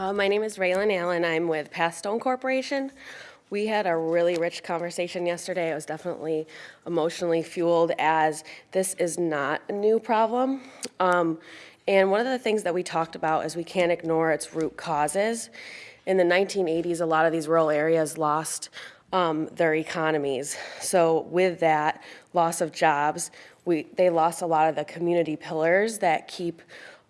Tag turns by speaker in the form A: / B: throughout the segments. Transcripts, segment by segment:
A: Uh, my name is Raylan Allen. I'm with Pathstone Corporation. We had a really rich conversation yesterday. It was definitely emotionally fueled as this is not a new problem. Um, and one of the things that we talked about is we can't ignore its root causes. In the 1980s, a lot of these rural areas lost um, their economies. So with that loss of jobs, we, they lost a lot of the community pillars that keep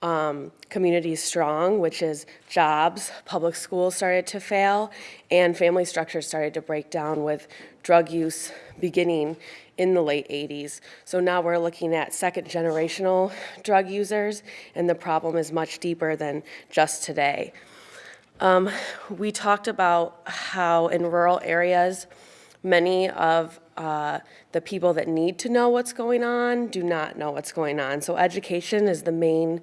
A: um, communities strong, which is jobs, public schools started to fail, and family structures started to break down with drug use beginning in the late 80s. So now we're looking at second generational drug users, and the problem is much deeper than just today. Um, we talked about how in rural areas, many of uh, the people that need to know what's going on do not know what's going on. So education is the main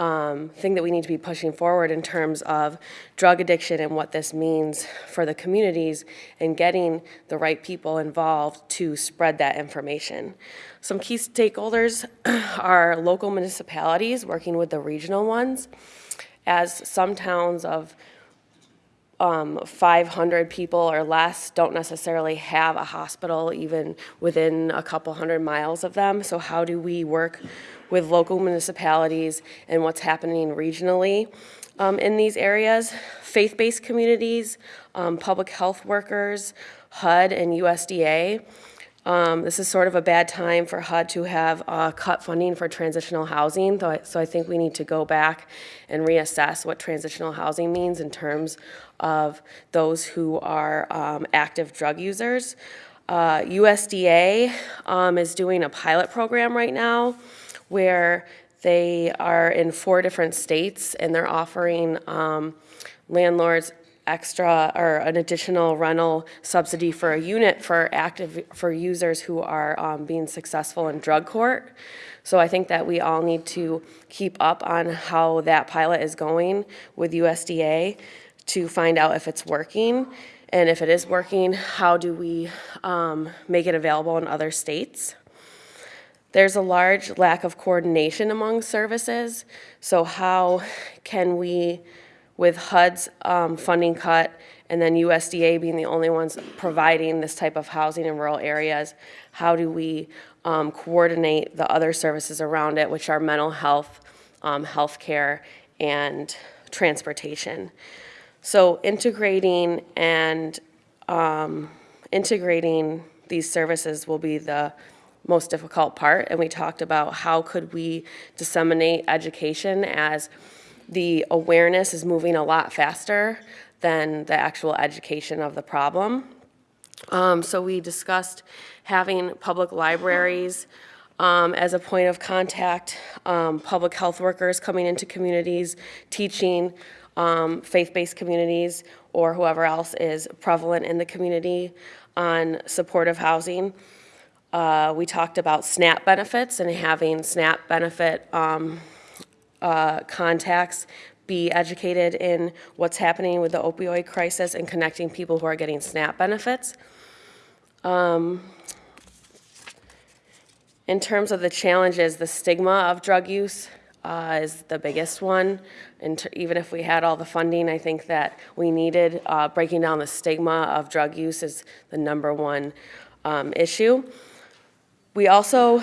A: um, thing that we need to be pushing forward in terms of drug addiction and what this means for the communities and getting the right people involved to spread that information. Some key stakeholders are local municipalities working with the regional ones as some towns of um, 500 people or less don't necessarily have a hospital even within a couple hundred miles of them. So how do we work with local municipalities and what's happening regionally um, in these areas? Faith-based communities, um, public health workers, HUD and USDA. Um, this is sort of a bad time for HUD to have uh, cut funding for transitional housing, so I, think we need to go back and reassess what transitional housing means in terms of those who are um, active drug users. Uh, USDA um, is doing a pilot program right now where they are in four different states and they're offering um, landlords extra or an additional rental subsidy for a unit for active for users who are um, being successful in drug court. So I think that we all need to keep up on how that pilot is going with USDA to find out if it's working. And if it is working, how do we um, make it available in other states? There's a large lack of coordination among services. So how can we, with HUD's um, funding cut and then USDA being the only ones providing this type of housing in rural areas, how do we um, coordinate the other services around it, which are mental health, um, healthcare, and transportation? So integrating and um, integrating these services will be the most difficult part. And we talked about how could we disseminate education as the awareness is moving a lot faster than the actual education of the problem. Um, so we discussed having public libraries um, as a point of contact, um, public health workers coming into communities, teaching um, faith-based communities or whoever else is prevalent in the community on supportive housing. Uh, we talked about SNAP benefits and having SNAP benefit um, uh, contacts be educated in what's happening with the opioid crisis and connecting people who are getting SNAP benefits. Um, in terms of the challenges, the stigma of drug use uh, is the biggest one. And even if we had all the funding, I think that we needed, uh, breaking down the stigma of drug use is the number one um, issue. We also,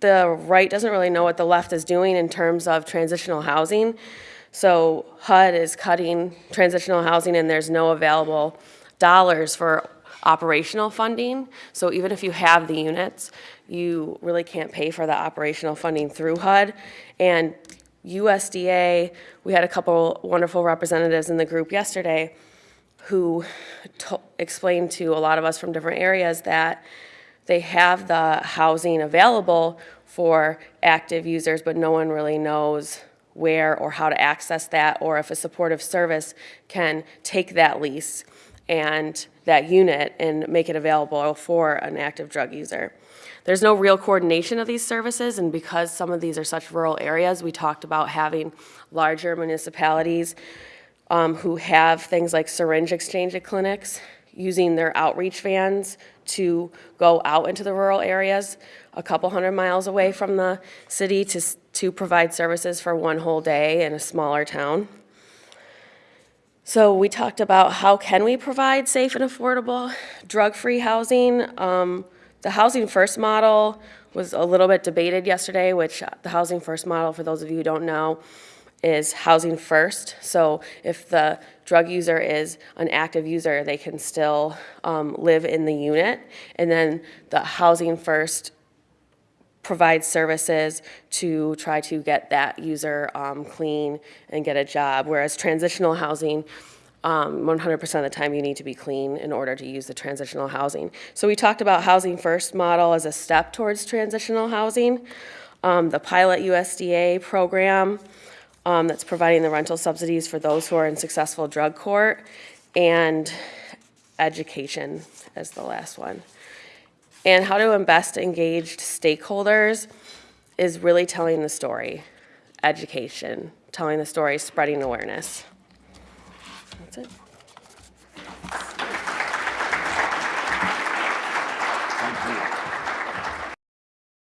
A: the right doesn't really know what the left is doing in terms of transitional housing. So HUD is cutting transitional housing and there's no available dollars for operational funding. So even if you have the units, you really can't pay for the operational funding through HUD. And USDA, we had a couple wonderful representatives in the group yesterday who explained to a lot of us from different areas that they have the housing available for active users, but no one really knows where or how to access that or if a supportive service can take that lease and that unit and make it available for an active drug user. There's no real coordination of these services, and because some of these are such rural areas, we talked about having larger municipalities um, who have things like syringe exchange clinics, using their outreach vans to go out into the rural areas a couple hundred miles away from the city to, to provide services for one whole day in a smaller town. So we talked about how can we provide safe and affordable, drug-free housing. Um, the Housing First model was a little bit debated yesterday, which uh, the Housing First model, for those of you who don't know, is housing first. So if the drug user is an active user, they can still um, live in the unit. And then the housing first provides services to try to get that user um, clean and get a job. Whereas transitional housing, um, 100% of the time you need to be clean in order to use the transitional housing. So we talked about housing first model as a step towards transitional housing. Um, the pilot USDA program um, that's providing the rental subsidies for those who are in successful drug court and education as the last one. And how to invest engaged stakeholders is really telling the story, education, telling the story, spreading awareness. That's it.